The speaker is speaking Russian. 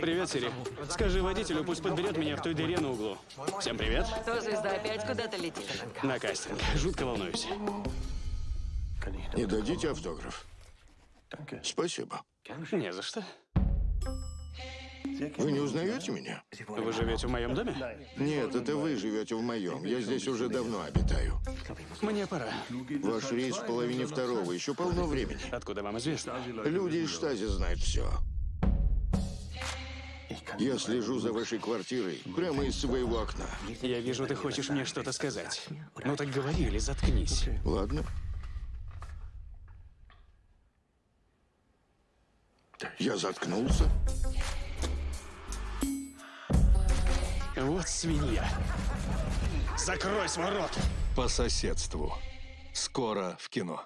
Привет, Сири. Скажи водителю, пусть подберет меня в той дыре на углу. Всем привет. Что, звезда, опять куда-то летишь? На кастинг. Жутко волнуюсь. Не дадите автограф? Спасибо. Не за что. Вы не узнаете меня? Вы живете в моем доме? Нет, это вы живете в моем. Я здесь уже давно обитаю. Мне пора. Ваш рейс в половине второго. Еще полно времени. Откуда вам известно? Люди из штази знают все. Я слежу за вашей квартирой прямо из своего окна. Я вижу, ты хочешь мне что-то сказать. Ну так говори или заткнись. Ладно? Я заткнулся. Вот свинья. Закрой свой рот. По соседству. Скоро в кино.